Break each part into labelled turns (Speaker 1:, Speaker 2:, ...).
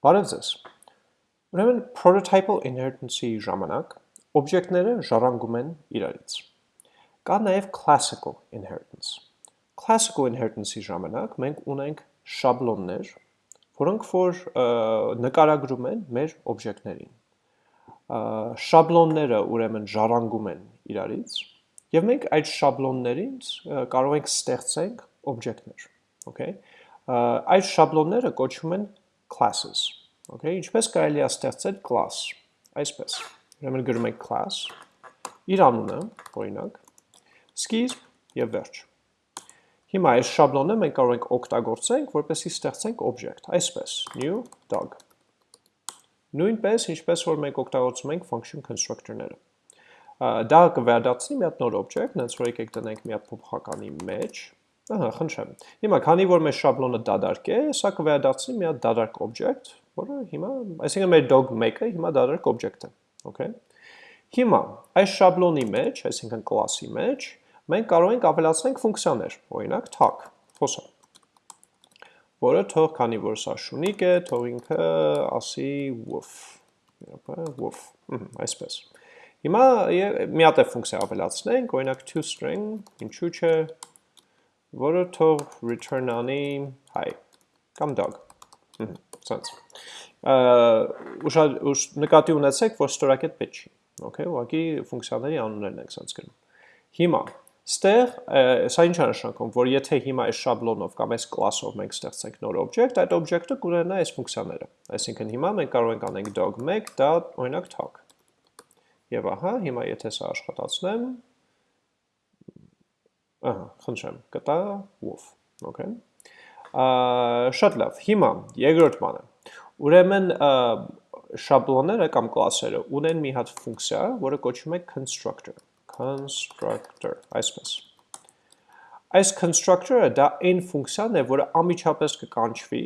Speaker 1: Բարև ձեզ։ Ուրեմն prototypal inheritance-ի ժամանակ օբյեկտները ժառանգում են իրարից։ Կա նաև classical inheritance։ Classical inheritance-ի ժամանակ մենք ունենք շաբլոններ, որոնք որ նկարագրում են մեր օբյեկտներին։ Շաբլոնները ուրեմն ժառանգում են իրարից, եւ մենք այդ շաբլոններից կարող ենք ստեղծենք օբյեկտներ, okay։ Այդ շաբլոնները կոչվում են classes, okay, ինչպես կարելի է ստեղծել class, այսպես, ուրեմն գրում ենք class, իր անունը, օրինակ, սկիզբ եւ վերջ։ Հիմա այս շաբլոնը մենք կարող ենք օգտագործենք, որպեսզի ստեղծենք object, այսպես, new dog։ Նույնպես, ինչպես որ մենք օգտագործում ենք function constructor-ները։ Դա կվերադարձնի մի հատ նոր object, հենց որ եկեք տնենք մի հատ փոփոխականի մեջ, Ահա, խնդրեմ։ Հիմա քանի որ մեր շաբլոնը դադարք է, սա կվերադարձնի մի հատ դադարք object, որը հիմա, այսինքն մեր dog 1-ը հիմա դադարք object է, okay։ Հիմա այս շաբլոնի մեջ, այսինքն class-ի մեջ, մենք կարող ենք ավելացնենք ֆունկցիաներ, օրինակ tag, խոսա որը թող քանի որ սա շունիկ է, թող ինքը ասի woof, woof, այսպես։ Հիմա մի հատ է ֆունկցիա ավելացնենք, օրինակ toString, ինչու՞ չէ, որը թող return անի hi կամ dog։ Սենց։ Ուշ նկատի ունեցեք, որ ստորակետ պետք չի։ Okay, ուղղակի ֆունկցիաների անուններն ենք սենց գրում։ Հիմա Ստեղ սա ինչ է նշանակում, որ եթե հիմա այս շաբլոնով կամ այս class-ով մենք ստեղծենք նոր object, այդ object-ը կունենա այս ֆունկցիաները։ Այսինքն հիմա մենք կարող ենք անենք dog1 դա օրինակ talk։ Եվ ահա, հիմա եթե սա աշխատացնեմ, Ահա, խնդրեմ, կտա wolf, okay։ Շատ լավ, հիմա երկրորդ բանը։ Ուրեմն շաբլոնները կամ կլասերը ունեն մի հատ ֆունկցիա, որը կոչվում է constructor, constructor, այսպես։ Այս constructor-ը դա այն ֆունկցիան է, որը ամիջապես կկանչվի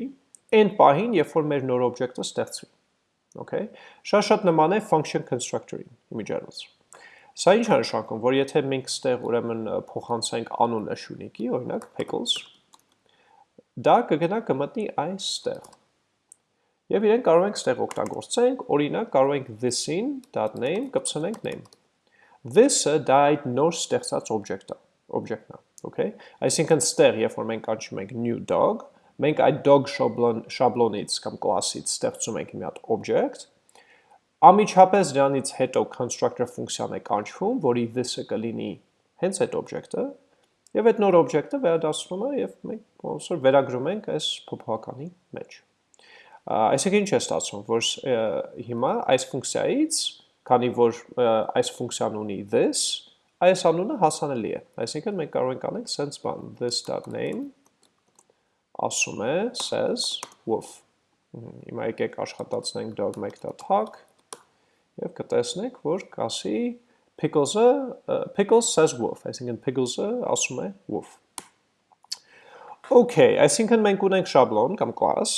Speaker 1: այն պահին, երբ որ մեր նոր օբյեկտը ստեղծվի։ Okay։ Շատ-շատ նման է function constructor-ին, իմիջիայլոց։ Սա ինչ է նշանակում, որ եթե մենք ստեղ ուրեմն փոխանցենք անունը շունիկի, օրինակ pickles, դա կգնա կմտնի այստեղ։ Եվ իրեն կարող ենք ստեղ օգտագործենք, օրինակ կարող ենք this-ին .name կպցնենք name։ This-ը դա այդ նոր ստեղծած օբյեկտը, օբյեկտն է, okay? Այսինքն ստեղ, երբ որ մենք կանչում ենք new dog, մենք այդ dog շաբլոն շաբլոնից կամ կլասից ստեղծում ենք մի հատ object, Ամիջապես դրանից հետո constructor ֆունկցիան է կանչվում, որի this-ը կլինի հենց այդ օբյեկտը, եւ այդ նոր օբյեկտը վերադասվում է եւ մենք ոնց որ վերագրում ենք այս փոփոխականի մեջ։ Այսինքն ինչ է ստացվում, որ հիմա այս ֆունկցիայից, քանի որ այս ֆունկցիան ունի this, այս անունը հասանելի է։ Այսինքն մենք կարող ենք անենք sense բան this.name ասում է says wolf։ Հիմա եկեք աշխատացնենք dog1.tag եւ կտեսնեք, որ կասի pickles-ը pickles says wolf, այսինքն pickles-ը ասում է wolf։ Okay, այսինքն մենք ունենք շաբլոն կամ class,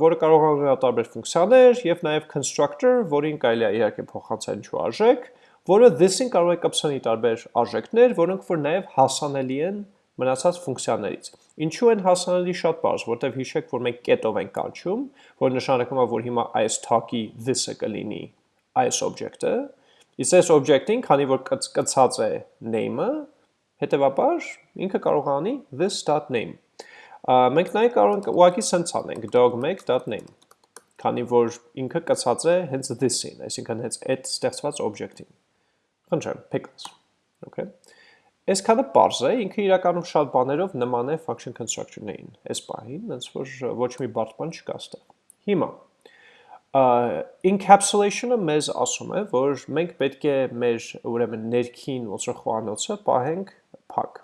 Speaker 1: որը կարող է ունենալ տարբեր ֆունկցիաներ եւ նաեւ constructor, որին կարելի է իհարկե փոխանցել ինչ-որ արժեք, որը this-ին կարող է կպցնի տարբեր արժեքներ, որոնք որ նաեւ հասանելի են մնացած ֆունկցիաներից։ Ինչու են հասանելի շատ բարձ, որտեվ հիշեք, որ մենք կետով ենք կանչում, որ նշանակում է, որ հիմա այս talk-ի this-ը կլինի այս object-ը, իսկ այս object-ին, քանի որ կցած է name-ը, հետևաբար ինքը կարող անի this.name։ Մենք նաև կարող ենք ուղղակի սենց անենք dog1.name, քանի որ ինքը կցած է հենց this-ին, այսինքն հենց այդ ստեղծված object-ին։ Խնդրեմ, pickles։ Okay։ Այսքանը པարզ է, ինքը իրականում շատ բաներով նման է function constructor-ներին։ Այս պահին, ոնց որ ոչ մի բարդ բան չկա ստեղ։ Հիմա encapsulation-ը մեզ ասում է, որ մենք պետք է մեր ուրեմն ներքին ոնց որ խոհանոցը պահենք փակ։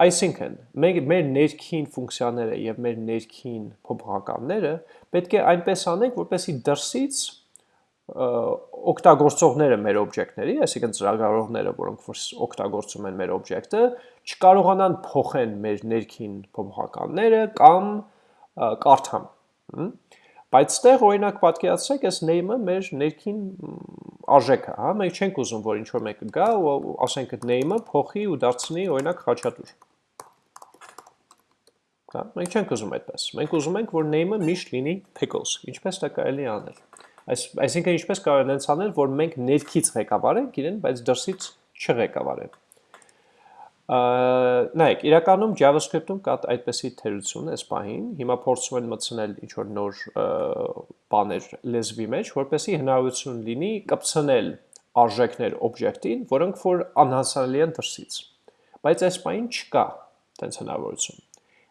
Speaker 1: Այսինքն, մենք մեր ներքին ֆունկցիաները եւ մեր ներքին փոփոխականները պետք է այնպես անենք, որպեսզի դրսից օգտագործողները մեր օբյեկտների, այսինքն ծրագրավորողները, որոնք որ օգտագործում են մեր օբյեկտը, չկարողանան փոխեն մեր ներքին փոփոխականները կամ կարդան։ Բայց ստեղ օրինակ պատկերացրեք, այս name-ը մեր ներքին արժեքը, հա, մենք չենք ուզում, որ ինչ-որ մեկը գա ու ասենք այդ name-ը փոխի ու դարձնի օրինակ խաչատուր։ Հա, մենք չենք ուզում այդպես։ Մենք ուզում ենք, որ name-ը միշտ լինի pickles։ Ինչպես դա կարելի անել։ Այս այսինքն ինչպես կարող ենք անել, որ մենք ներքից ղեկավարենք իրեն, բայց դրսից չղեկավարենք։ Նայեք, իրականում JavaScript-ում կա այդպեսի թերություն այս պահին։ Հիմա փորձում են մտցնել ինչ որ նոր բաներ լեզվի մեջ, որպեսզի հնարավորություն լինի կպցնել արժեքներ օբյեկտին, որոնք որ անհասանելի են դրսից։ Բայց այս պահին չկա տենց հնարավորություն։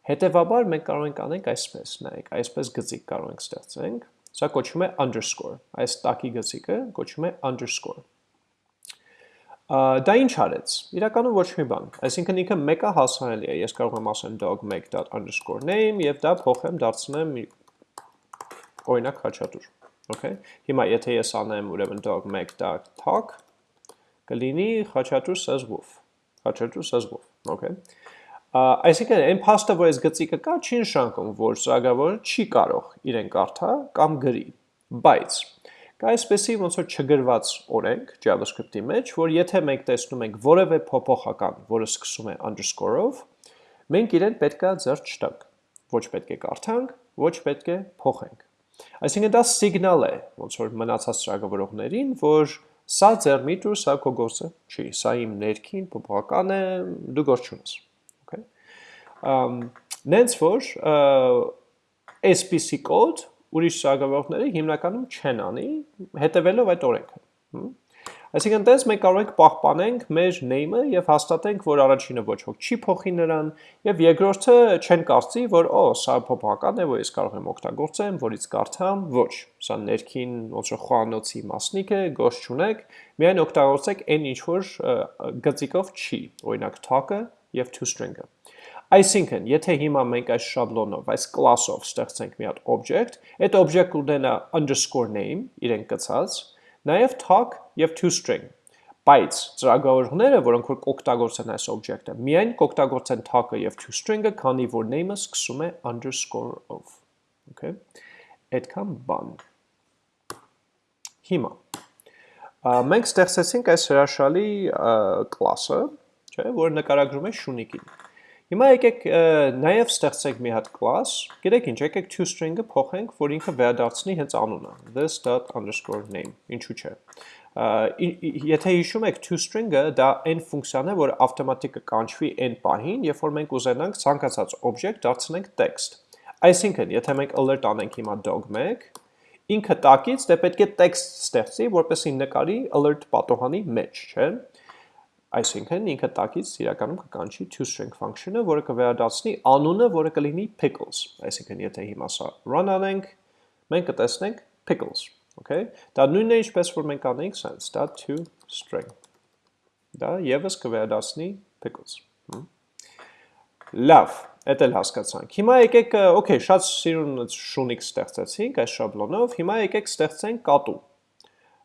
Speaker 1: Հետևաբար մենք կարող ենք անենք այսպես, նայեք, այսպես գծիկ կարող ենք ստեղծենք, սա կոչվում է underscore, այս տակի գծիկը կոչվում է underscore։ Դա ինչ արեց։ Իրականում ոչ մի բան, այսինքն ինքը մեկը հասանելի է, ես կարող եմ ասեմ dog make.underscore name եւ դա փոխեմ դարձնեմ օրինակ խաչատուր։ Okay։ Հիմա եթե ես անեմ ուրեմն dog make.talk կլինի խաչատուր says wolf։ Խաչատուր says wolf, okay։ Այսինքն այն փաստը, որ այս գծիկը կա, չի նշանակում, որ ծրագրավորը չի կարող իրեն կարդա կամ գրի, բայց կա այսպեսի ոնց որ չգրված օրենք JavaScript-ի մեջ, որ եթե մենք տեսնում ենք որևէ փոփոխական, որը սկսում է underscore-ով, մենք իրեն պետքա ձեռք չտանք։ Ոչ պետք է կարդանք, ոչ պետք է փոխենք։ Այսինքն դա սիգնալ է ոնց որ մնացած ծրագրավորողներին, որ սա ձեր միտը, սա քո գործը չի, սա իմ ներքին փոփոխական է, դու գործ չունես նենց որ այսպիսի կոդ ուրիշ սարքավորողները հիմնականում չեն անի, հետևելով այդ օրենքը։ Այսինքն տես մենք կարող ենք պահպանենք մեր name-ը եւ հաստատենք, որ առաջինը ոչ ոք չի փոխի նրան եւ երկրորդը չեն կարծի, որ օ, սա փոփոխական է, որ ես կարող եմ օգտագործեմ, որից կարդամ, ոչ։ Սա ներքին ոնց որ խոհանոցի մասնիկ է, գոհ չունեք, միայն օգտագործեք այն ինչ որ գծիկով չի, օրինակ talk-ը եւ toString-ը։ Այսինքն, եթե հիմա մենք այս շաբլոնով, այս class-ով ստեղծենք մի հատ object, այդ object կունենա underscore name, իրեն կցած, նաև tag եւ toString։ Բայց ծրագրավորողները, որոնք որ կօգտագործեն այս object-ը, միայն կօգտագործեն tag-ը եւ toString-ը, քանի որ name-ը սկսում է underscore-ով։ Okay։ Այդքան բան։ Հիմա մենք ստեղծեցինք այս հրաշալի class-ը, չէ, որը նկարագրում է շունիկին։ Հիմա եկեք նաև ստեղծենք մի հատ class, գիտեք ինչ, եկեք toString-ը փոխենք, որ ինքը վերադարձնի հենց անունը, this._name, ինչու չէ։ Եթե հիշում եք toString-ը, դա այն ֆունկցիան է, որ ավտոմատիկ կկանչվի այն պահին, երբ որ մենք ուզենանք ցանկացած object դարձնենք text։ Այսինքն, եթե մենք alert անենք հիմա dog1, ինքը տակից դե պետք է text ստեղծի, որպեսզի նկարի alert պատոհանի մեջ, չէ՞։ Այսինքն ինքը տակից իրականում կկանչի toString function-ը, որը կվերադարձնի անունը, որը կլինի pickles։ Այսինքն եթե հիմա սա run անենք, մենք կտեսնենք pickles, okay? Դա նույնն է ինչպես որ մենք անենք sense, դա toString։ Դա եւս կվերադարձնի pickles։ Լավ, էդ էլ հասկացանք։ Հիմա եկեք, okay, շատ սիրուն շունիկ ստեղծեցինք այս շաբլոնով, հիմա եկեք ստեղծենք կատու։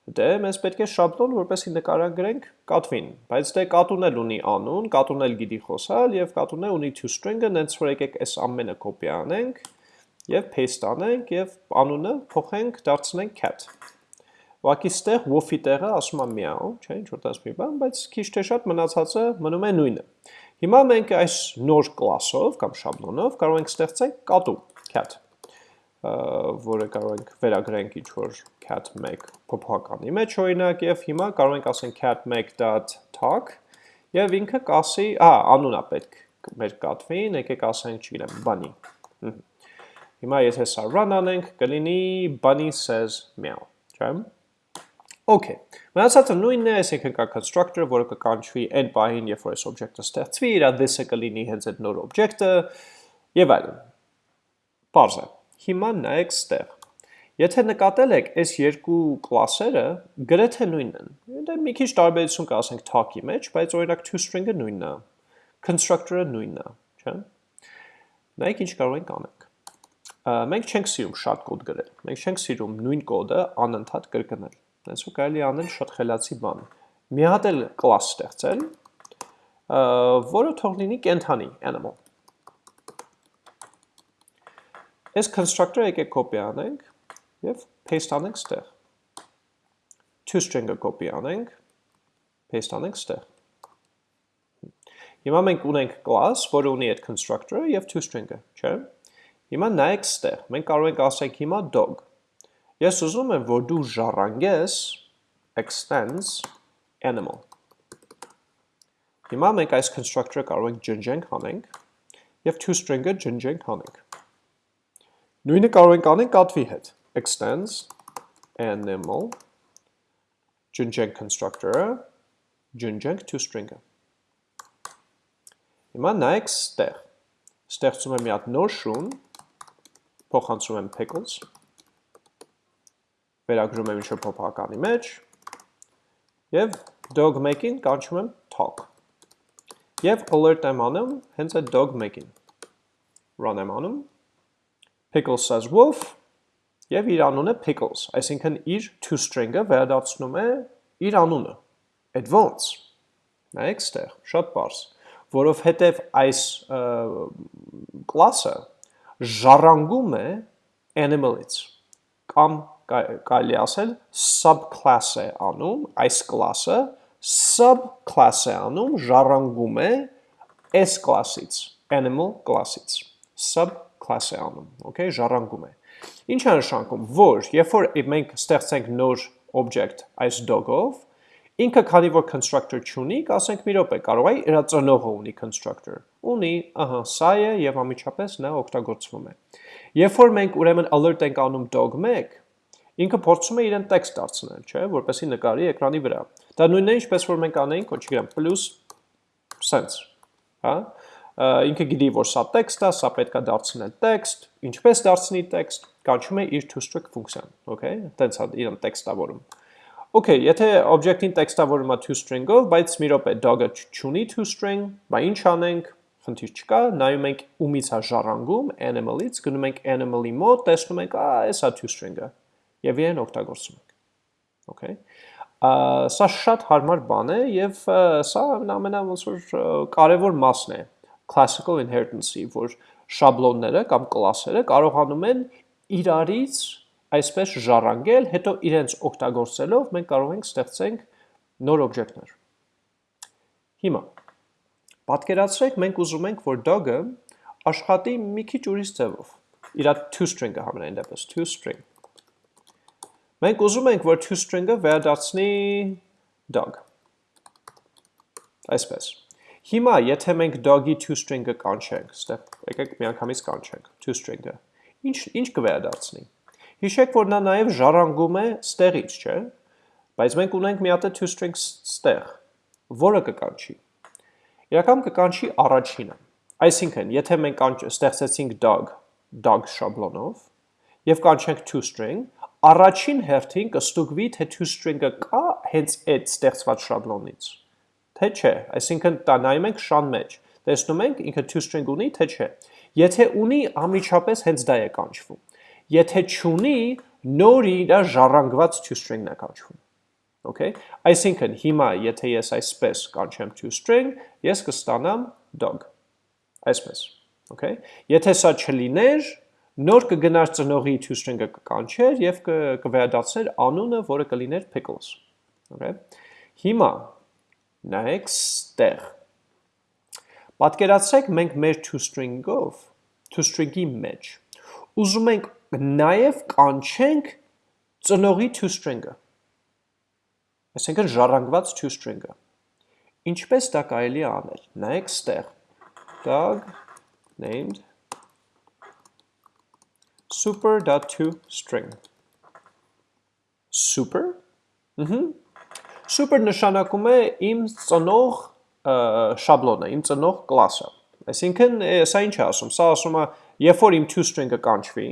Speaker 1: Դե մեզ պետք է շաբլոն, որպեսի նկարագրենք կատվին, բայց դե կատուն էլ ունի անուն, կատուն էլ գիտի խոսալ եւ կատուն էլ ունի toString-ը, նենց որ եկեք այս ամենը կոպի անենք եւ paste անենք եւ անունը փոխենք, դարձնենք cat։ Ուղղակի ստեղ wolf-ի տեղը ասում է meow, չէ, ինչ որ տես մի բան, բայց քիչ թե շատ մնացածը մնում է նույնը։ Հիմա մենք այս նոր կլասով կամ շաբլոնով կարող ենք ստեղծենք կատու, cat որը կարող ենք վերագրենք ինչ-որ cat1 փոփոխականի մեջ օրինակ եւ հիմա կարող ենք ասենք cat1.talk եւ ինքը կասի, ա, անունա պետք մեր կատվին, եկեք ասենք, չգիտեմ, bunny։ Հիմա եթե սա run անենք, կլինի bunny says meow, չէ՞։ Okay, մնացածը նույնն է, այսինքն կա constructor, որը կկանչվի այն պահին, երբ որ այս object-ը ստեղծվի, իր this-ը կլինի հենց այդ նոր object-ը եւ այլն։ է։ Հիմա նայեք ստեղ։ Եթե նկատել եք, այս երկու կլասերը գրեթե նույնն են։ Դա մի քիչ տարբերություն կա, ասենք talk-ի մեջ, բայց օրինակ toString-ը նույնն է, constructor-ը նույնն է, չէ՞։ Նայեք ինչ կարող ենք անենք։ Մենք չենք սիրում շատ կոդ գրել։ Մենք չենք սիրում նույն կոդը անընդհատ կրկնել։ Հենց ու կարելի անել շատ խելացի բան։ Մի հատ էլ class ստեղծել, որը թող լինի կենթանի animal Այս constructor-ը եկեք copy անենք եւ paste անենք ստեղ։ toString-ը copy անենք, paste անենք ստեղ։ Հիմա մենք ունենք class, որը ունի այդ constructor-ը եւ toString-ը, չէ՞։ Հիմա նայեք ստեղ, մենք կարող ենք ասենք հիմա dog։ Ես ուզում եմ, որ դու ժառանգես extends animal։ Հիմա մենք այս constructor-ը կարող ենք ջնջենք հանենք եւ toString-ը ջնջենք հանենք։ Նույնը կարող ենք անենք կատվի հետ։ extends animal ջնջենք constructor-ը, ջնջենք toString-ը։ Հիմա նայեք ստեղ։ Ստեղծում եմ մի հատ նոր շուն, փոխանցում եմ pickles, վերագրում եմ ինչ-որ փոփականի մեջ, եւ dog make-ին կանչում եմ talk։ Եվ alert եմ անում հենց այդ dog make-ին։ Run եմ անում, pickles says wolf, եւ իր անունը pickles, այսինքն իր toString-ը վերադարձնում է իր անունը։ Այդ ոնց։ Նայեք ստեղ, շատ բարձ որովհետև այս կլասը ժառանգում է animal-ից կամ կարելի ասել subclass է անում այս կլասը subclass է անում ժառանգում է s կլասից animal կլասից subclass է անում okay ժառանգում է ինչ է նշանակում որ երբ որ մենք ստեղծենք նոր object այս dog-ով Ինքը քանի որ constructor չունի, կասենք մի րոպե, կարող է իր ծնողը ունի constructor։ Ունի, ահա, սա է եւ ամիջապես նա օգտագործվում է։ Երբ որ մենք ուրեմն alert ենք անում dog1, ինքը փորձում է իրեն տեքստ դարձնել, չէ, որպեսզի նկարի էկրանի վրա։ Դա նույնն է, ինչպես որ մենք անեինք, ոչ չգիտեմ, plus sense, հա? Ինքը գիտի, որ սա տեքստ է, սա պետքա դարձնել տեքստ, ինչպես դարձնի տեքստ, կանչում է իր toString ֆունկցիան, okay? Տենց է իրեն տեքստավորում։ Okay, եթե object-ին տեքստավորում է toString-ով, բայց մի րոպե dog-ը չունի toString, բա ինչ անենք, խնդիր չկա, նայում ենք ումից է ժառանգում, animal-ից, գնում ենք animal-ի մոտ, տեսնում ենք, ա, այս է toString-ը, և իրեն օգտագործում ենք, okay, սա շատ հարմար բան է և սա ամենա ոնց որ կարևոր մասն է classical inheritance-ի, որ շաբլոնները կամ կլասերը կարողանում են իրարից այսպես ժառանգել, հետո իրենց օգտագործելով մենք կարող ենք ստեղծենք նոր օբյեկտներ։ Հիմա պատկերացրեք մենք ուզում ենք, որ dog-ը աշխատի մի քիչ ուրիշ ձևով։ Իրա toString-ը համենայն դեպս toString։ Մենք ուզում ենք, որ toString-ը վերադարձնի dog։ Այսպես։ Հիմա, եթե մենք dog-ի toString-ը կանչենք, ստեղ եկեք միանգամից կանչենք toString-ը, ինչ ինչ կվերադարձնի։ Հիշեք, որ նա նաև ժառանգում է ստեղից, չէ՞։ Բայց մենք ունենք մի հատ toString ստեղ, որը կկանչի։ Իրական կկանչի առաջինը։ Այսինքն, եթե մենք ստեղծեցինք dog, dog շաբլոնով եւ կանչենք toString, առաջին հերթին կստուգվի, թե toString-ը կա հենց այդ ստեղծված շաբլոնից։ Թե չէ, այսինքն տա նայում ենք շան մեջ, տեսնում ենք ինքը toString ունի, թե չէ։ Եթե ունի, ամիջապես հենց դա է կանչվում եթե չունի, նոր իր ժառանգված toString-ն է կանչվում։ Okay? Այսինքն հիմա եթե ես այսպես կանչեմ toString, ես կստանամ dog։ Այսպես։ Okay? Եթե սա չլիներ, նոր կգնար ծնողի toString-ը կկանչեր եւ կվերադարձներ անունը, որը կլիներ pickles։ Okay? Հիմա նայեք ստեղ։ Պատկերացրեք մենք մեր toString-ով, toString-ի մեջ ուզում ենք նաև կանչենք ծնողի toString-ը։ Այսինքն ժառանգված toString-ը։ Ինչպես դա կարելի է անել։ Նայեք ստեղ։ Dog named super.toString։ Super։ Ահա։ Super նշանակում է իմ ծնող շաբլոնը, իմ ծնող կլասը։ Այսինքն սա ինչ է ասում։ Սա ասում է, երբ որ իմ toString-ը կանչվի,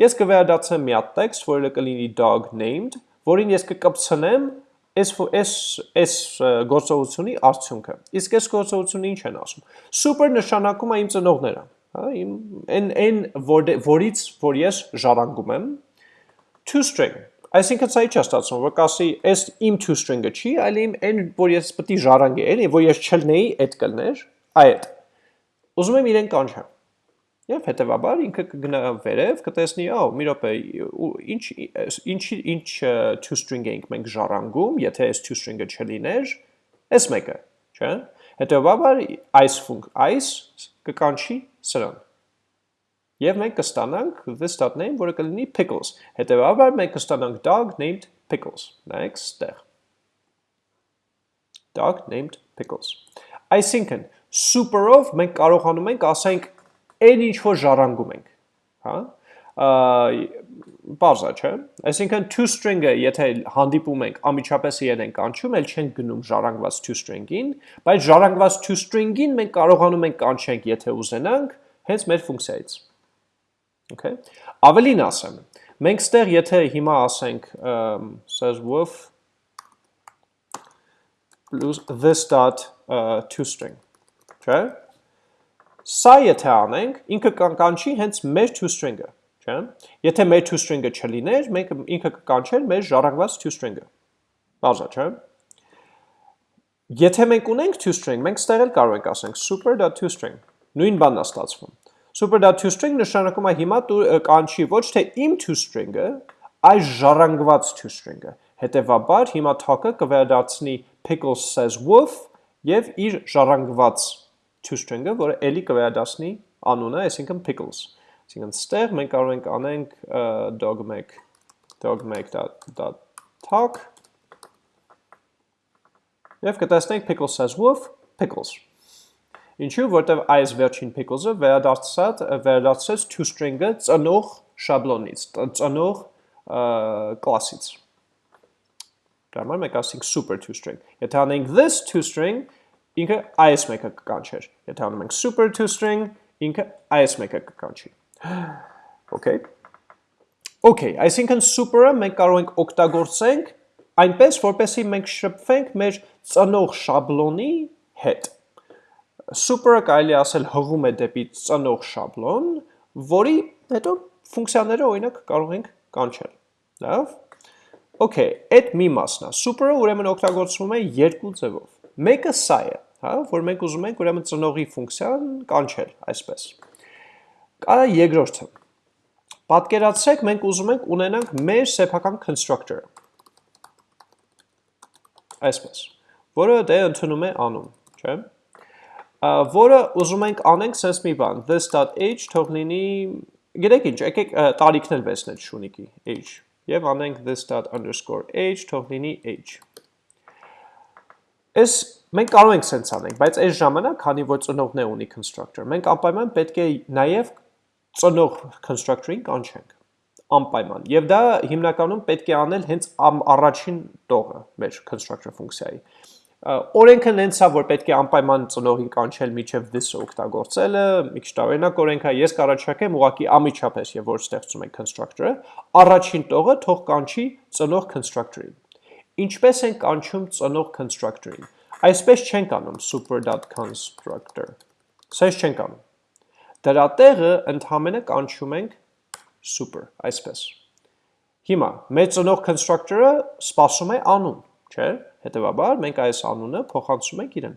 Speaker 1: Ես կվերադարձեմ մի հատ տեքստ, որը կլինի dog named, որին ես կկպցնեմ այս այս այս գործողությունի արդյունքը։ Իսկ այս գործողությունը ինչ են ասում։ Super նշանակում է իմ ծնողները, հա, իմ այն այն որ, որից որ ես ժառանգում եմ. To string։ Այսինքն սա ի՞նչ է ստացվում, որ կասի այս իմ to string-ը չի, այլ իմ այն որ ես պետք է ժառանգեի, որ ես չլնեի, այդ կլներ, այդ։ Ուզում եմ իրեն կանչեմ։ Եվ հետևաբար ինքը կգնա վերև, կտեսնի, ահա, մի րոպե, ինչ ինչ ինչ two string էինք մենք ժառանգում, եթե այս two string-ը չլիներ, այս մեկը, չէ՞։ Հետևաբար այս ֆունկ այս կկանչի սրան։ Եվ մենք կստանանք name, որը կլինի pickles։ Հետևաբար մենք կստանանք dog named pickles։ Նայեք ստեղ։ Dog named pickles։ Այսինքն super-ով մենք կարողանում ենք ասենք այն ինչ որ ժառանգում ենք, հա? Բարձա, չէ։ Այսինքն to string-ը, եթե հանդիպում ենք, ամիջապես իրեն ենք կանչում, ել չենք գնում ժառանգված to string-ին, բայց ժառանգված to string-ին մենք կարողանում ենք կանչենք, եթե ուզենանք, հենց մեր ֆունկցիայից։ Okay։ Ավելին ասեմ, մենք ստեղ եթե հիմա ասենք says with plus this dot uh, to string, չէ՞։ Սա եթե անենք, ինքը կանչի հենց մեր toString-ը, չէ՞։ Եթե մեր toString-ը չլիներ, մենք ինքը կկանչեր մեր ժառանգված toString-ը։ Բարձա, չէ՞։ Եթե մենք ունենք toString, մենք ստեղ էլ կարող ենք ասենք super.toString։ Նույն բանն է ստացվում։ Super.toString նշանակում է հիմա կանչի ոչ թե իմ toString-ը, այլ ժառանգված toString-ը։ Հետևաբար հիմա talk-ը կվերադարձնի pickles says wolf եւ իր ժառանգված toString-ը, որը էլի կվերադասնի անունը, այսինքն pickles։ Այսինքն ստեղ մենք կարող ենք անենք dog-make dog-make.talk եւ կտեսնենք pickles says wolf pickles։ Ինչու, որտեվ այս վերջին pickles-ը վերադարձած վերադարձեց toString-ը ծնող շաբլոնից, ծնող կլասից։ Դա համար մենք ասենք super toString։ Եթե անենք this toString, ինքը այս մեկը կկանչեր։ Եթե անում ենք super to string, ինքը այս մեկը կկանչի։ Okay։ Okay, այսինքն super-ը մենք կարող ենք օգտագործենք այնպես, որպեսզի մենք շփվենք մեր ծնող շաբլոնի հետ։ Super-ը կարելի ասել հղում է դեպի ծնող շաբլոն, որի հետո ֆունկցիաները օրինակ կարող ենք կանչել։ Լավ։ Okay, այդ մի մասն է։ Super-ը ուրեմն օգտագործվում է երկու ձևով Մեկը սա է, հա, որ մենք ուզում ենք ուրեմն ծնողի ֆունկցիան կանչել, այսպես։ Կարա երկրորդը։ Պատկերացրեք, մենք ուզում ենք ունենանք մեր սեփական constructor-ը։ Այսպես, որը դե ընդունում է անուն, չէ՞։ Որը ուզում ենք անենք sense մի բան, this.h թող լինի, գիտեք ինչ, եկեք տարիքն էլ վերցնել շունիկի h եւ անենք this._h թող լինի h Այս մենք կարող ենք սենց անենք, բայց այս ժամանակ, քանի որ ծնողն է ունի constructor, մենք անպայման պետք է նաև ծնող constructor-ին կանչենք անպայման։ Եվ դա հիմնականում պետք է անել հենց առաջին տողը մեր constructor ֆունկցիայի։ Օրենքը նենց է, որ պետք է անպայման ծնողին կանչել միջև this-ը օգտագործելը, մի քիչ տարօրինակ օրենք է, ես կառաջարկեմ ուղղակի ամիջապես, եւ որ ստեղծում ենք constructor-ը, առաջին տողը թող կանչի ծնող constructor-ին։ Ինչպես են կանչում ծնող constructor-ին։ Այսպես չենք անում super.constructor։ Սենց չենք անում։ Դրա տեղը ընդհանրը կանչում ենք super, այսպես։ Հիմա մեր ծնող constructor-ը սպասում է անուն, չէ՞։ Հետևաբար մենք այս անունը փոխանցում ենք իրեն։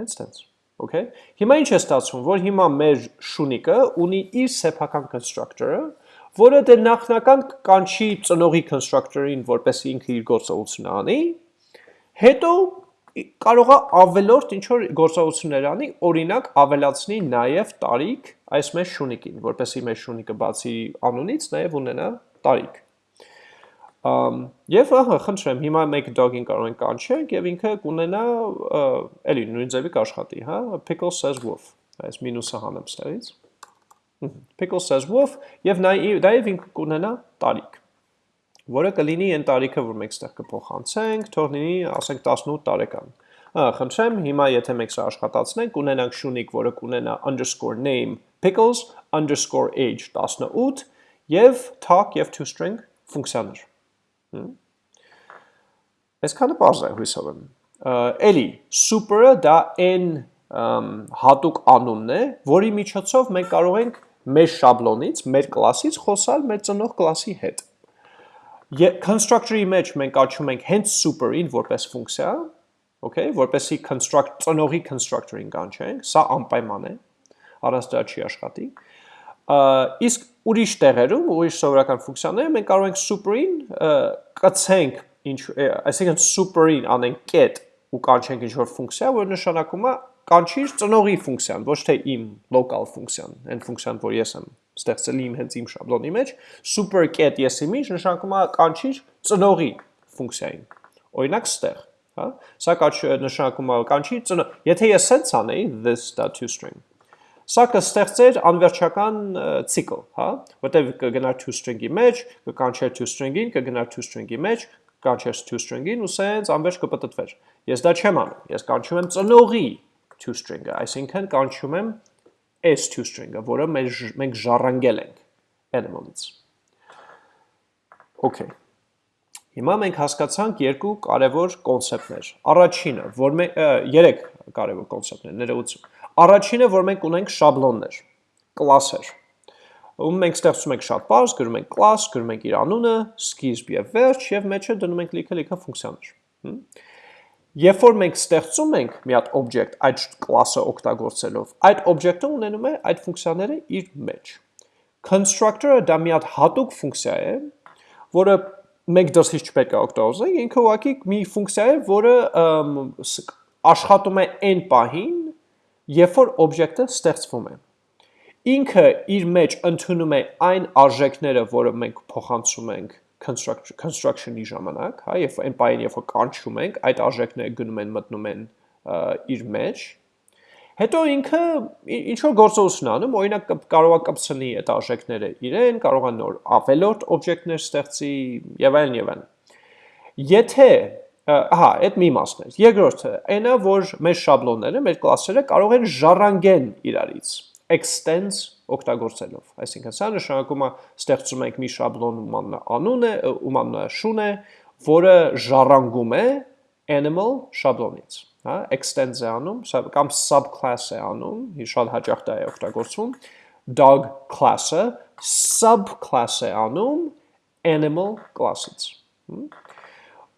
Speaker 1: Հենց տենց։ Okay։ Հիմա ինչ է ստացվում, որ հիմա մեր շունիկը ունի իր սեփական constructor-ը, որը դե նախնական կանչի ծնողի constructor-ին, որպեսզի ինքը իր գործողությունը անի, հետո կարող է ավելորդ ինչ որ գործողություններ անի, օրինակ ավելացնի նաև տարիք այս մեր շունիկին, որպեսզի մեր շունիկը բացի անունից նաև ունենա տարիք։ Եւ ահա խնդրեմ հիմա մեկ dog-ին կարող ենք կանչենք եւ ինքը կունենա էլի նույն ձևի կաշխատի, հա, pickle says wolf։ Այս մինուսը հանեմ ստերից։ Pickle says wolf եւ նաեւ ինքը կունենա տարիք որը կլինի այն տարիքը, որ մենք ստեղ կփոխանցենք, թող լինի, ասենք 18 տարեկան։ Ահա, խնդրեմ, հիմա եթե մենք սա աշխատացնենք, ունենանք շունիկ, որը կունենա underscore name pickles underscore age 18 եւ talk եւ toString ֆունկցիաներ։ Այսքանը բարձ է հույսով եմ։ Էլի, super-ը դա n հատուկ անունն է, որի միջոցով մենք կարող ենք մեր շաբլոնից, մեր կլասից խոսալ մեր ծնող կլասի հետ։ Constructor-ի մեջ մենք աչում ենք հենց super-ին որպես ֆունկցիա, okay, որպեսի construct ծնողի constructor-ին կանչենք, սա անպայման է, առանց դրա չի աշխատի։ Իսկ ուրիշ տեղերում, ուրիշ սովորական ֆունկցիաներում մենք կարող ենք super-ին կցենք ինչ, այսինքն super-ին անենք get ու կանչենք ինչ-որ ֆունկցիա, որը նշանակում է կանչիր ծնողի ֆունկցիան, ոչ թե իմ local ֆունկցիան, այն ֆունկցիան, որ ես եմ ստեղծել իմ հենց իմ շաբլոնի մեջ, super get եսի մեջ նշանակում է կանչիր ծնողի ֆունկցիային։ Օրինակ ստեղ, հա? Սա նշանակում է կանչիր ծնող, եթե ես sense անեի this.toString, Սա կստեղծեր անվերջական ցիկլ, հա, որտեղ կգնար toString-ի մեջ, կկանչեր toString-ին, կգնար toString-ի մեջ, կանչեր toString-ին ու սենց անվերջ կպտտվեր։ Ես դա չեմ անում։ Ես կանչում եմ ծնողի toString-ը, այսինքն կանչում եմ s toString-ը, որը մենք ժառանգել ենք animal-ից։ Okay։ Հիմա մենք հասկացանք երկու կարևոր կոնցեպտներ։ Առաջինը, որ մենք երեք կարևոր կոնցեպտներ, ներողություն։ Առաջինը, որ մենք ունենք շաբլոններ, կլասեր։ Ում մենք ստեղծում ենք շատ բարձ, գրում ենք class, գրում ենք իր անունը, սկիզբ եւ վերջ եւ մեջը դնում ենք լիքը-լիքը ֆունկցիաներ։ Երբ որ մենք ստեղծում ենք մի հատ object այդ class-ը օգտագործելով, այդ object-ը ունենում է այդ ֆունկցիաները իր մեջ։ Constructor-ը դա մի հատ հատուկ ֆունկցիա է, որը մենք դրսից չպետք է օգտագործենք, ինքը ուղղակի մի ֆունկցիա է, որը աշխատում է այն պահին, երբ որ օբյեկտը ստեղծվում է։ Ինքը իր մեջ ընդունում է այն արժեքները, որը մենք փոխանցում ենք construction-ի ժամանակ, հա, երբ այն պահին, երբ որ կանչում ենք, այդ արժեքները գնում են մտնում են իր մեջ, Հետո ինքը ինչ որ գործողություն անում, օրինակ կարող է կպցնի այդ արժեքները իրեն, կարող է նոր ավելորդ օբյեկտներ ստեղծի եւ այլն եւ այլն։ Եթե ահա, այդ մի մասն է։ Երկրորդը, այնա որ մեր շաբլոնները, մեր կլասերը կարող են ժառանգեն իրարից extends օգտագործելով։ Այսինքն սա նշանակում է ստեղծում ենք մի շաբլոն ում անուն է, ում անունը շուն է, որը ժառանգում է animal շաբլոնից հա, extends է անում, կամ subclass է անում, շատ հաճախ դա է օգտագործվում, dog class-ը subclass է անում animal class-ից։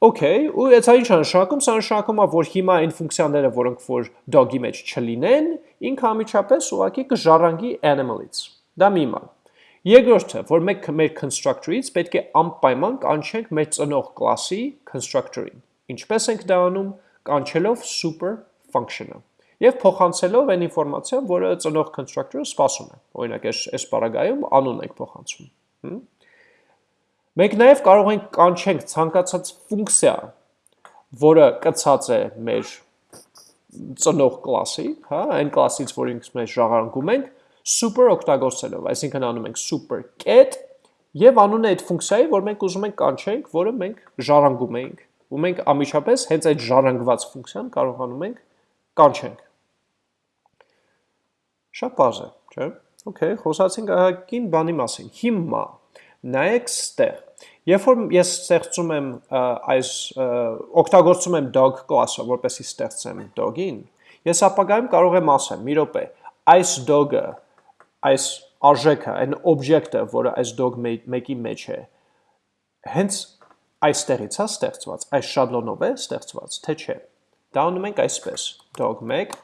Speaker 1: Okay, ու այդ ինչ նշանակում, սա նշանակում է, որ հիմա այն ֆունկցիաները, որոնք որ dog-ի մեջ չլինեն, ինքը ամիջապես ուղղակի կժառանգի animal-ից։ Դա մի բան։ Երկրորդը, որ մենք մեր constructor-ից պետք է անպայման կանչենք մեր ծնող կլասի constructor-ին։ Ինչպես ենք դա անում կանչելով super function-ը եւ փոխանցելով այն ինֆորմացիան, որը ծնող constructor-ը սպասում է։ Օրինակ, այս այս բaragայում անուն ենք փոխանցում։ Մենք նաեւ կարող ենք կանչենք ցանկացած ֆունկցիա, որը կցած է մեր ծնող կլասի, հա, այն կլասից, որ ինքս մեջ ժառանգում ենք, super օգտագործելով, այսինքն անում ենք super get եւ անունը այդ ֆունկցիայի, որ մենք ուզում ենք կանչենք, որը մենք ժառանգում ենք ու մենք ամիջապես հենց այդ ժառանգված ֆունկցիան կարողանում ենք կանչենք։ Շատ բարձ է, չէ՞։ Okay, խոսացինք ահագին բանի մասին։ Հիմա նայեք ստեղ։ Երբ որ ես ստեղծում եմ այս օգտագործում եմ dog class-ը, որպեսզի ստեղծեմ dog-ին, ես ապագայում կարող եմ ասեմ՝ մի րոպե, այս dog-ը, այս արժեքը, այն օբյեկտը, որը այս dog մեկի մեջ է, հենց այստեղից է ստեղծված, այս շաբլոնով է ստեղծված, թե չէ։ Դա ունում ենք այսպես, dog1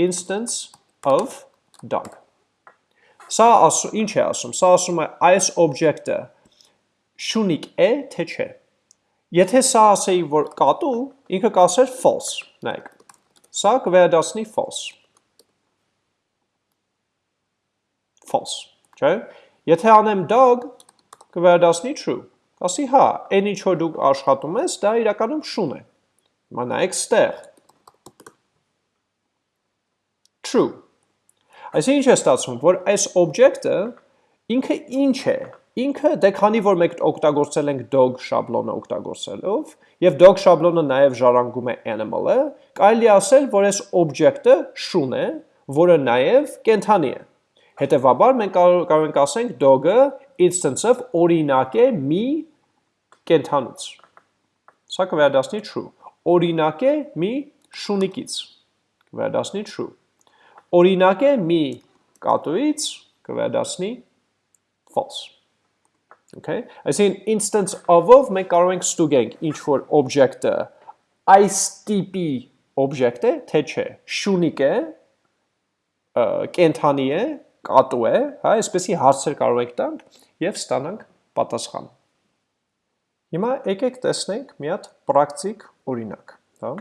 Speaker 1: instance of dog։ Սա ասում, ինչ է ասում, սա ասում է այս օբյեկտը շունիկ է, թե չէ։ Եթե սա ասեի, որ կատու, ինքը կասեր false, նայեք։ Սա կվերադասնի false։ False, չէ։ Եթե անեմ dog, կվերադասնի true։ Ասի հա, այն ինչ որ դուք աշխատում ես, դա իրականում շուն է։ Հիմա նայեք ստեղ։ True։ Այսինքն ինչ է ստացվում, որ այս object-ը ինքը ինչ է։ Ինքը դե քանի որ մենք օգտագործել ենք dog շաբլոնը օգտագործելով, եւ dog շաբլոնը նաեւ ժառանգում է animal-ը, կարելի ասել, որ այս object-ը շուն է, որը նաեւ կենթանի է։ Հետևաբար մենք կարող ենք ասենք dog-ը instance-ով օրինակ է մի կենթանուց։ Սա կվերադասնի true։ Օրինակ է մի շունիկից։ Կվերադասնի true։ Օրինակ է մի կատուից, կվերադասնի false։ Okay? Այսինքն instance of-ով մենք կարող ենք ստուգենք ինչ որ object-ը այս տիպի object է, թե չէ։ Շունիկ է, կենթանի է, կատու է, հա, այսպեսի հարցեր կարող եք տանք եւ ստանանք պատասխան։ Հիմա եկեք տեսնենք մի հատ պրակտիկ օրինակ, հա։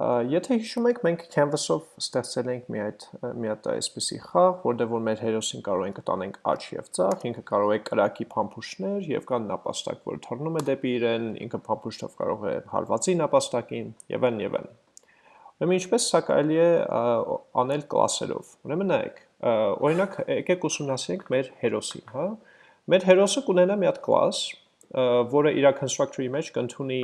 Speaker 1: Եթե հիշում եք, մենք canvas-ով ստեղծել ենք մի այդ մի հատ այսպիսի խաղ, որտեղ որ մեր հերոսին կարող ենք տանենք աճ եւ ցախ, ինքը կարող է կրակի փամփուշտներ եւ կան նապաստակ, որ թռնում է դեպի իրեն, ինքը փամփուշտով կարող է հարվածի նապաստակին եւ այն եւ այն։ Ուրեմն ինչպես սա կարելի է անել կլասերով։ Ուրեմն նայեք, օրինակ եկեք ուսումնասիրենք մեր հերոսին, հա։ Մեր հերոսը կունենա մի հատ կլաս, որը իր constructor-ի մեջ կընդունի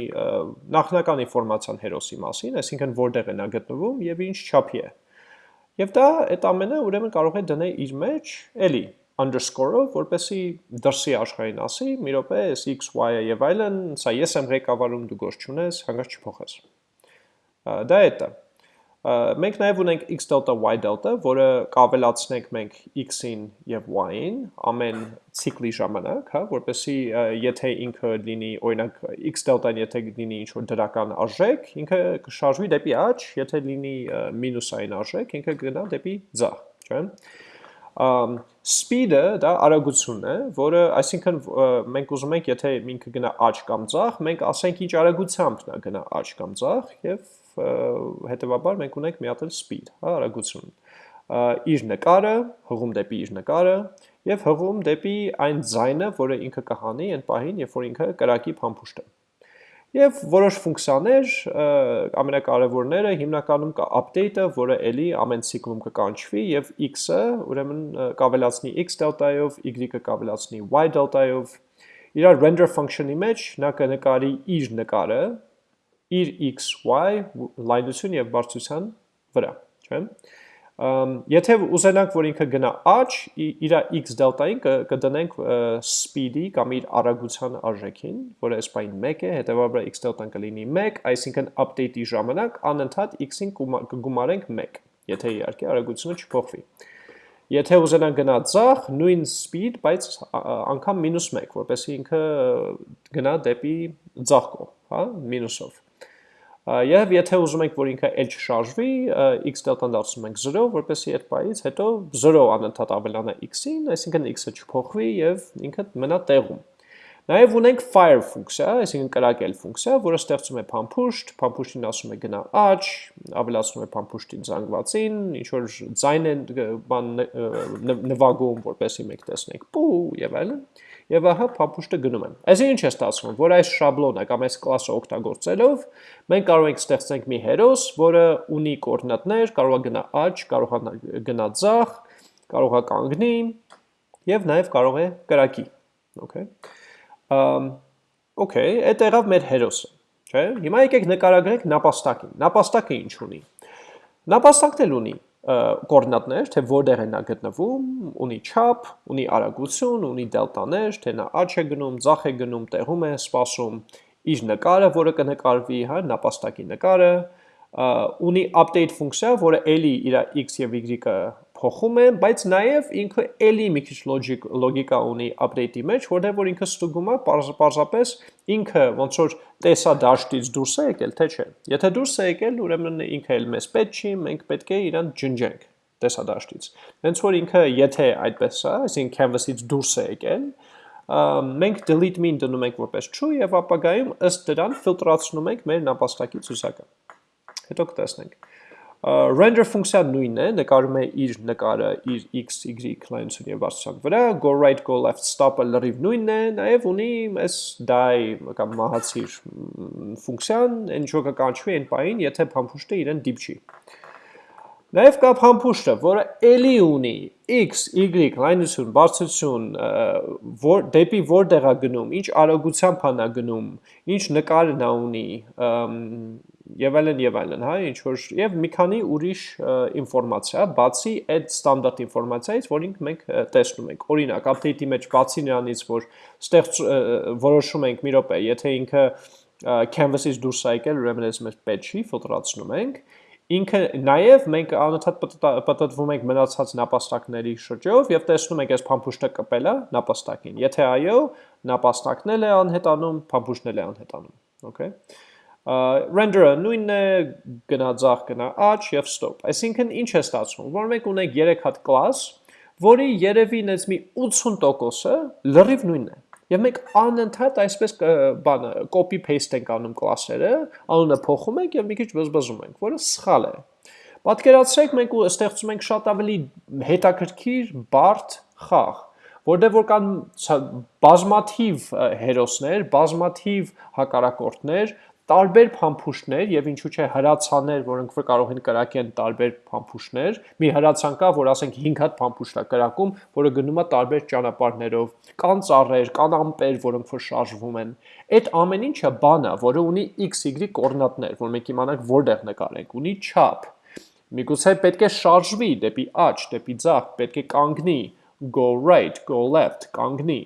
Speaker 1: նախնական ինֆորմացիան հերոսի մասին, այսինքն որտեղ է նա գտնվում եւ ինչ չափի է։ Եվ դա այդ ամենը ուրեմն կարող է դնել իր մեջ էլի underscore-ով, որպեսի դրսի աշխարհին ասի, մի րոպե, այս x, y-ը եւ այլն, սա ես եմ ղեկավարում, դու գործ չունես, հանգած չփոխես։ Դա է դա մենք նաև ունենք x delta y delta, որը կավելացնենք մենք x-ին եւ y-ին ամեն ցիկլի ժամանակ, հա, որպեսզի եթե ինքը լինի, օրինակ x delta-ն եթե լինի ինչ որ դրական արժեք, ինքը կշարժվի դեպի աճ, եթե լինի մինուսային արժեք, ինքը կգնա դեպի ձախ, չէ՞ speed-ը դա արագությունն է, որը, այսինքն մենք ուզում ենք, եթե ինքը գնա աճ կամ ձախ, մենք ասենք ինչ արագությամբ նա գնա աճ կամ ձախ եւ հետեւաբար մենք ունենք մի հատ էլ speed, հա, արագություն։ Իր նկարը, հղում դեպի իր նկարը եւ հղում դեպի այն ձայնը, որը ինքը կհանի այն պահին, երբ որ ինքը կրակի փամփուշտ է։ Եվ որոշ ֆունկցիաներ, ամենակարևորները հիմնականում կա update-ը, որը էլի ամեն ցիկլում կկանչվի եւ x-ը, ուրեմն կավելացնի x delta-ով, y-ը կավելացնի y delta-ով։ Իր render function-ի մեջ նա կնկարի իր նկարը, իր x-y լայնություն եւ բարձրության վրա, չէ՞։ Եթե ուզենանք, որ ինքը գնա աճ, իր x դելտային կդնենք speed-ի կամ իր արագության արժեքին, որը այս բային 1 է, հետեւաբար x դելտան կլինի 1, այսինքն update-ի ժամանակ անընդհատ x-ին կգումարենք 1, եթե իհարկե արագությունը չփոխվի։ Եթե ուզենանք գնա ցախ, նույն speed, բայց անգամ -1, որպեսզի ինքը գնա դեպի ցախ կողմ, հա, մինուսով։ Եվ եթե ուզում ենք, որ ինքը էլ չշարժվի, x դելտան դարձնում ենք 0, որպեսզի այդ բայից հետո 0 անընդհատ ավելանա x-ին, այսինքն x-ը չփոխվի եւ ինքը մնա տեղում։ Նաև ունենք fire ֆունկցիա, այսինքն կրակել ֆունկցիա, որը ստեղծում է փամփուշտ, փամփուշտին ասում է գնա աճ, ավելացնում է փամփուշտի զանգվածին, ինչ որ ձայն է բան նվագում, որպեսզի մենք տեսնենք պու եւ այլն եւ ահա փամփուշտը գնում եմ։ Այսինքն ինչ է ստացվում, որ այս շաբլոնը կամ այս կլասը օգտագործելով մենք կարող ենք ստեղծենք մի հերոս, որը ունի կոորդինատներ, կարող է գնա աճ, կարող է գնա ձախ, կարող է կանգնի եւ նաեւ կարող է կրակի։ Okay։ Okay, այդ եղավ մեր հերոսը, չէ՞։ Հիմա եկեք նկարագրենք նապաստակին։ Նապաստակը ինչ ունի։ Նապաստակն էլ ունի կոորդինատներ, թե որտեղ է նա գտնվում, ունի չափ, ունի արագություն, ունի դելտաներ, թե նա աճ է գնում, ձախ է գնում, տեղում է սպասում, իր նկարը, որը կնկարվի, հա, նապաստակի նկարը, ունի update ֆունկցիա, որը էլի իր x եւ y-ը փոխում է, բայց նաև ինքը էլի մի քիչ logic լոգիկա ունի update-ի մեջ, որտեղ որ ինքը ստուգում է պարզապես ինքը ոնց որ տեսա դաշտից դուրս է եկել, թե չէ։ Եթե դուրս է եկել, ուրեմն ինքը էլ մեզ պետք չի, մենք պետք է իրան ջնջենք տեսա դաշտից։ Հենց որ ինքը եթե այդպես է, այսինքն canvas-ից դուրս է եկել, մենք delete mean դնում ենք որպես true եւ ապագայում ըստ դրան ֆիլտրացնում ենք մեր նապաստակի ցուցակը։ Հետո կտեսնենք render ֆունկցիան նույնն է, նկարում է իր նկարը իր x, y լայնություն եւ բարձրության վրա, go right, go left, stop-ը լրիվ նույնն է, նաեւ ունի այս die կամ մահացիր ֆունկցիան, ինչ որ կկանչվի այն պահին, եթե փամփուշտը իրեն դիպչի։ Նաև կա փամփուշտը, որը էլի ունի x, y լայնություն, բարձրություն, որ դեպի որտեղ է գնում, ինչ արագությամբ է գնում, ինչ նկարն է ունի, եւ այլն եւ այլն, հա, ինչ որ եւ մի քանի ուրիշ ինֆորմացիա, բացի այդ ստանդարտ ինֆորմացիայից, որին մենք տեսնում ենք։ Օրինակ, update-ի մեջ բացի նրանից, որ ստեղծ որոշում ենք մի րոպե, եթե ինքը canvas-ից դուրս է եկել, ուրեմն այս մեր patch-ի ֆիլտրացնում ենք, ինքը նաև մենք անընդհատ պատտվում ենք մնացած նապաստակների շրջով եւ տեսնում ենք այս փամփուշտը կպել է նապաստակին։ Եթե այո, նապաստակն էլ է անհետանում, փամփուշտն էլ է անհետանում։ Okay render-ը նույնն է, գնա ձախ, գնա աճ եւ stop։ Այսինքն ինչ է ստացվում, որ մենք ունենք 3 հատ class, որի երևի նենց մի 80%-ը լրիվ նույնն է։ Եվ մենք անընդհատ այսպես բանը copy paste ենք անում կլասերը, անունը փոխում ենք եւ մի քիչ բզբզում ենք, որը սխալ է։ Պատկերացրեք մենք ու ստեղծում ենք շատ ավելի հետաքրքիր, բարդ խաղ, որտեղ որ կան բազմաթիվ հերոսներ, բազմաթիվ հակարակորդներ, տարբեր փամփուշտներ եւ ինչու՞ չէ հրացաներ, որոնք որ կարող են կրակեն տարբեր փամփուշտներ։ Մի հրացան կա, որ ասենք 5 հատ փամփուշտ է կրակում, որը գնում է տարբեր ճանապարհներով։ Կան ծառեր, կան ամպեր, որոնք որ շարժվում են։ Այդ ամեն ինչը բան է, որը ունի x-y կոորդինատներ, որ մենք իմանանք որտեղ նկարենք, ունի չափ։ Միգուցե պետք է շարժվի դեպի աջ, դեպի ձախ, պետք է կանգնի, go right, go left, կանգնի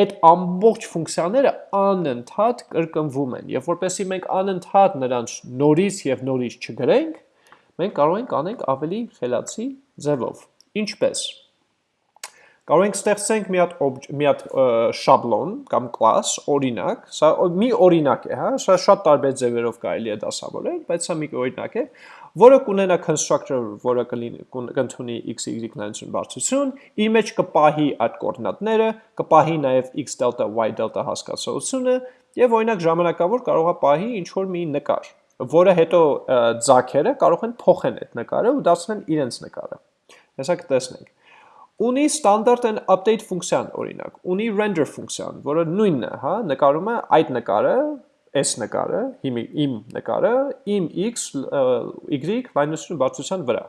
Speaker 1: այդ ամբողջ ֆունկցիաները անընդհատ կրկնվում են եւ որպեսզի մենք անընդհատ նրանց նորից եւ նորից չգրենք մենք կարող ենք անենք ավելի խելացի ձևով ինչպես կարող ենք ստեղծենք մի հատ մի հատ շաբլոն կամ class օրինակ սա մի օրինակ է հա սա շատ տարբեր ձևերով կարելի է դասավորել բայց սա մի օրինակ է որը կունենա constructor, որը կընդունի x, y նայություն բարձություն, իր մեջ կպահի այդ կորդինատները, կպահի նաև x delta, y delta հասկացողությունը եւ օրինակ ժամանակավոր կարող է պահի ինչ որ մի նկար, որը հետո ձակերը կարող են փոխեն այդ նկարը ու դարձնեն իրենց նկարը։ Հեսա կտեսնենք ունի standard and update ֆունկցիան օրինակ, ունի render ֆունկցիան, որը նույնն է, հա, նկարում է այդ նկարը S նկարը, իմ իմ նկարը, իմ x, y վայնություն բարձրության վրա։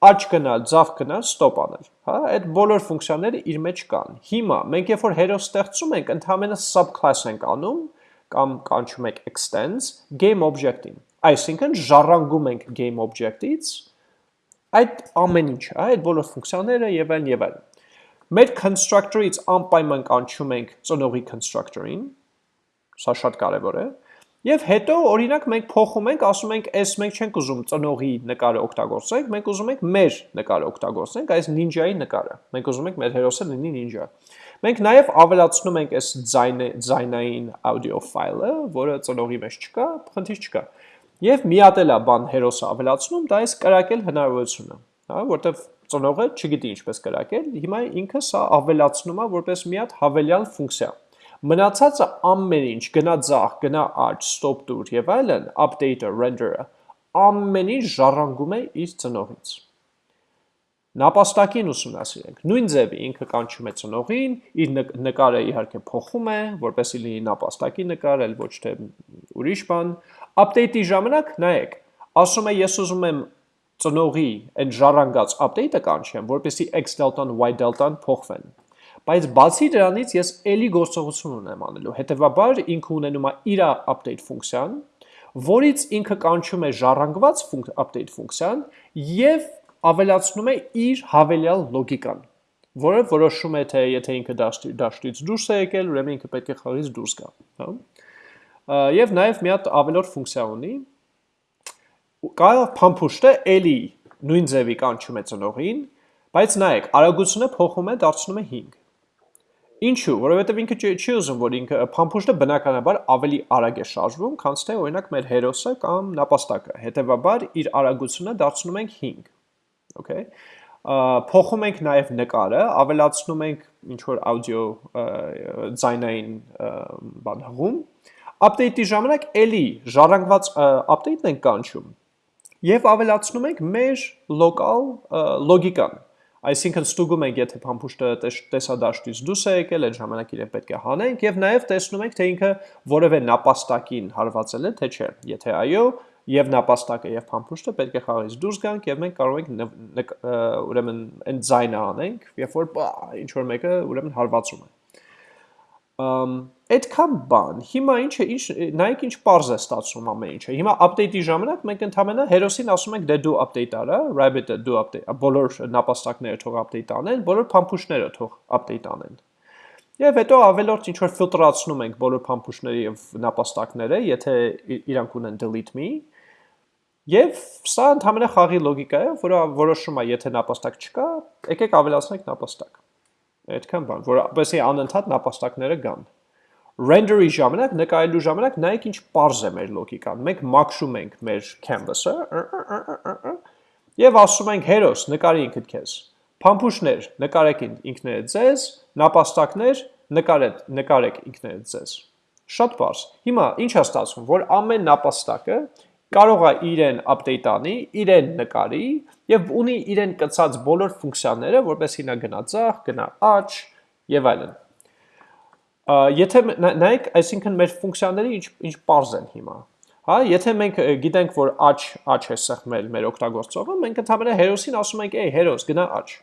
Speaker 1: Աջ գնալ, ձավ գնալ, ստոպ անել, հա, այդ բոլոր ֆունկցիաները իր մեջ կան։ Հիմա մենք երբ որ հերոս ստեղծում ենք, ընդհանրապես subclass ենք անում կամ կանչում ենք extends game object-ին։ Այսինքն ժառանգում ենք game object-ից այդ ամեն ինչը, հա, այդ բոլոր ֆունկցիաները եւ այլն եւ այլն։ Մեր constructor-ից անպայման կանչում ենք ծնողի constructor-ին, Սա շատ կարևոր է։ Եվ հետո օրինակ մենք փոխում ենք, ասում ենք, այս մենք չենք ուզում ծնողի նկարը օգտագործենք, մենք ուզում ենք մեր նկարը օգտագործենք, այս նինջայի նկարը։ Մենք ուզում ենք մեր հերոսը լինի նինջա։ Մենք նաև ավելացնում ենք այս ձայնային audio ֆայլը, որը ծնողի մեջ չկա, խնդիր չկա։ Եվ միատել է բան հերոսը ավելացնում, դա այս կրակել հնարավորությունը, հա, որտեվ ծնողը չգիտի ինչպես կրակել, հիմա ինքը սա ավելացնում է որպես մի հատ հավելյալ ֆունկցիա։ Մնացածը ամեն ինչ, գնա ձախ, գնա աջ, stop դուր եւ այլն, update-ը, render-ը, ամեն ինչ ժառանգում է իր ծնողից։ Նապաստակին ուսումնասիրենք։ Նույն ձևի ինքը կանչում է ծնողին, իր նկարը իհարկե փոխում է, որպեսզի լինի նապաստակի նկար, այլ ոչ թե ուրիշ բան։ Update-ի ժամանակ նայեք, ասում է ես ուզում եմ ծնողի այն ժառանգած update-ը կանչեմ, որպեսզի x delta-ն y delta-ն փոխվեն։ Բայց բացի դրանից ես ելի գործողություն ունեմ անելու։ Հետևաբար ինքը ունենում է իր update ֆունկցիան, որից ինքը կանչում է ժառանգված update ֆունկցիան եւ ավելացնում է իր հավելյալ լոգիկան, որը որոշում է թե եթե ինքը դաշտից դուրս է եկել, ուրեմն ինքը պետք է խաղից դուրս գա, հա։ Եվ նաև մի հատ ավելորդ ֆունկցիա ունի։ Կարող փամփուշտը ելի նույն ձևի կանչում է ծնողին, բայց նայեք, արագությունը փոխում է, դարձնում է 5 Ինչու՞, որովհետև ինքը չի ուզում, որ ինքը փամփուշտը բնականաբար ավելի արագ է շարժվում, քան թե օրինակ մեր հերոսը կամ նապաստակը։ Հետևաբար իր արագությունը դարձնում ենք 5։ Okay։ Փոխում ենք նաև նկարը, ավելացնում ենք ինչ որ աուդիո ձայնային բան հղում։ Update-ի ժամանակ էլի ժառանգված update-ն ենք կանչում եւ ավելացնում ենք մեր local լոգիկան Այսինքն ստուգում ենք, եթե փամփուշտը տեսադաշտից դուրս է եկել, այդ ժամանակ իրեն պետք է հանենք եւ նաեւ տեսնում ենք, թե ինքը որևէ նապաստակին հարվածել է, թե չէ։ Եթե այո, եւ նապաստակը եւ փամփուշտը պետք է խաղից դուրս գանք եւ մենք կարող ենք ուրեմն այն ձայնը անենք, երբ որ ինչ որ մեկը ուրեմն հարվածում է այդքան բան, հիմա ինչը, ինչ, նայեք ինչ պարզ է ստացվում ամեն ինչը, հիմա update-ի ժամանակ մենք ընդհամենը հերոսին ասում ենք դե դու update արա, rabbit-ը դու update, բոլոր նապաստակները թող update անեն, բոլոր փամփուշտները թող update անեն։ Եվ հետո ավելորդ ինչ որ ֆիլտրացնում ենք բոլոր փամփուշտները եւ նապաստակները, եթե իրանք ունեն delete me, Եվ սա ընդհանրապես խաղի լոգիկա է, որը որոշում է, եթե նապաստակ չկա, եկեք ավելացնենք նապաստակ։ Այդքան բան, որովհետեւ անընդհատ նապաստակները կան։ Render-ի ժամանակ, նկարելու ժամանակ նայեք ինչ པարզ է մեր լոգիկան։ Մենք մաքրում ենք մեր canvas-ը եւ ասում ենք հերոս, նկարի ինքդ քեզ։ Փամփուշտներ, նկարեք ինքներդ ձեզ, նապաստակներ, նկարեք, նկարեք ինքներդ ձեզ։ Շատ բարձ։ Հիմա ինչ է ստացվում, որ ամեն նապաստակը կարող է իրեն update անի, իրեն նկարի եւ ունի իրեն կցած բոլոր ֆունկցիաները, որպեսզի նա գնա ցախ, գնա աճ եւ այլն։ Եթե նայեք, այսինքն մեր ֆունկցիաները ինչ ինչ པարզ են հիմա։ Հա, եթե մենք գիտենք, որ աճ աճ է սեղմել մեր օգտագործողը, մենք ընդհանրապես հերոսին ասում ենք, «Էй, հերոս, գնա աճ»։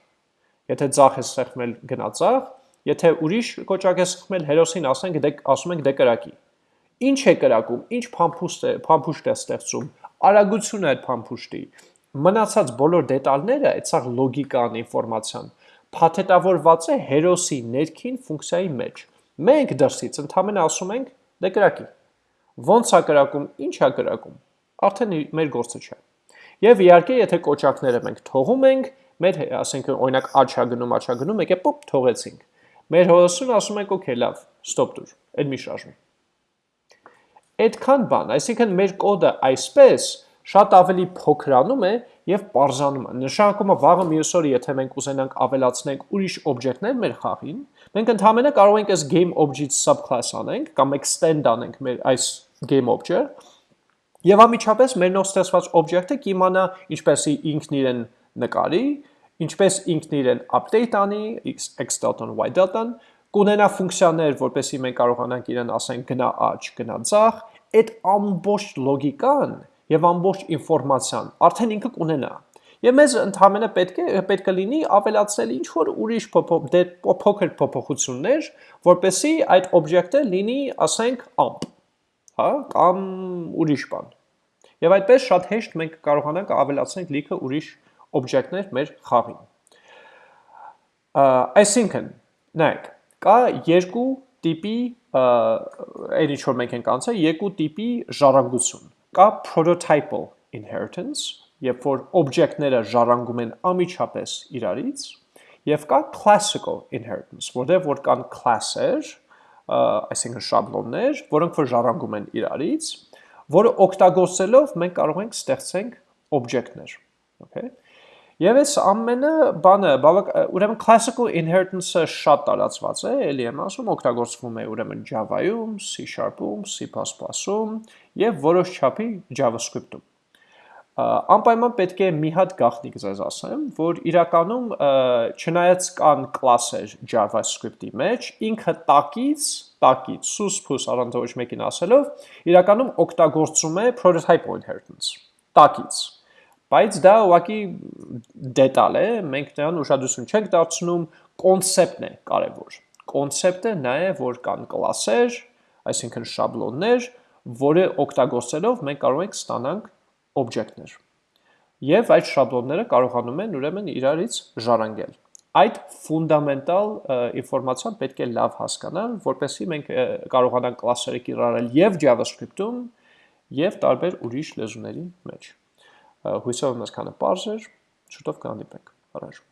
Speaker 1: Եթե ցախ է սեղմել, գնա ցախ, եթե ուրիշ կոճակ է սեղմել, հերոսին ասենք, դե ասում ենք դե կրակի։ Ինչ է կրակում, ինչ փամփուշտ է, փամփուշտ է ստեղծում, արագությունը այդ փամփուշտի, մնացած բոլոր դետալները, այդ սա լոգիկան, ինֆորմացիան, փաթեթավորված է հերոսի ներքին ֆունկցիայի մեջ։ Մենք դրսից ընդհանրապես ասում ենք դե կրակի։ Ոնց է կրակում, ինչ է կրակում, արդեն մեր գործը չէ։ Եվ իհարկե, եթե կոճակները մենք թողում ենք, մեր ասենք օրինակ աչա գնում, աչա գնում, եկե պոպ թողեցինք։ Մեր հորոսուն ասում ենք, օքեյ, լավ, ստոպ դուր, այդ մի շարժում։ Այդքան բան, այսինքն մեր կոդը այսպես շատ ավելի փոքրանում է եւ parзանում է։ Նշանակումը վաղը մյուս օրը եթե մենք ուզենանք ավելացնենք ուրիշ օբյեկտներ մեր խաղին, մենք ընդհանրապես կարող ենք այս game object subclass անենք կամ extend անենք մեր այս game object եւ ամիջապես մեր նոր ստեղծված օբյեկտը կիմանա ինչպես ինքն իրեն նկարի, ինչպես ինքն իրեն update անի x delta-ն y delta-ն, կունենա ֆունկցիաներ, որպեսզի մենք կարողանանք իրեն ասենք գնա աճ, գնա ցախ, այդ ամբողջ լոգիկան եւ ամբողջ ինֆորմացիան արդեն ինքը կունենա։ Եվ մեզ ընդհանրապես պետք է պետք է լինի ավելացնել ինչ որ ուրիշ դե, փոքր փոփոխություններ, որպեսզի այդ օբյեկտը լինի, ասենք, amp, հա, կամ ուրիշ բան։ Եվ այդպես շատ հեշտ մենք կարողանանք ավելացնել լիքը ուրիշ օբյեկտներ մեր խաղին։ Այսինքն, նայեք, կա երկու տիպի այն ինչ որ մենք ենք անցել, երկու տիպի ժառանգություն կա prototypal inheritance, երբ որ օբյեկտները ժառանգում են ամիջապես իրարից, եւ կա classical inheritance, որտեղ որ կան class-եր, այսինքն շաբլոններ, որոնք որ ժառանգում են իրարից, որը օգտագործելով մենք կարող ենք ստեղծենք օբյեկտներ, okay? Եվ այս ամենը բանը, բավակ ուրեմն classical inheritance-ը շատ տարածված է, ելի եմ ասում, օգտագործվում է ուրեմն Java-ում, C#-ում, C++-ում եւ որոշ չափի JavaScript-ում։ Անպայման պետք է մի հատ գաղտնիք ձեզ ասեմ, որ իրականում չնայած կան կլասեր JavaScript-ի մեջ, ինքը տակից, տակից, սուս փուս առանց ոչ մեկին ասելով, իրականում օգտագործում է prototype inheritance, տակից Բայց դա ուղղակի դետալ է, մենք նրան ուշադրություն չենք դարձնում, կոնցեպտն է կարևոր։ Կոնցեպտը նա է, որ կան կլասեր, այսինքն շաբլոններ, որը օգտագործելով մենք կարող ենք ստանանք օբյեկտներ։ Եվ այդ շաբլոնները կարողանում են ուրեմն իրարից ժառանգել։ Այդ ֆունդամենտալ ինֆորմացիան պետք է լավ հասկանալ, որպեսզի մենք կարողանանք կլասերը կիրառել եւ JavaScript-ում, եւ տարբեր ուրիշ լեզուների մեջ։ Հույսով եմ այսքանը պարզ էր, շուտով կհանդիպենք։ Առաջ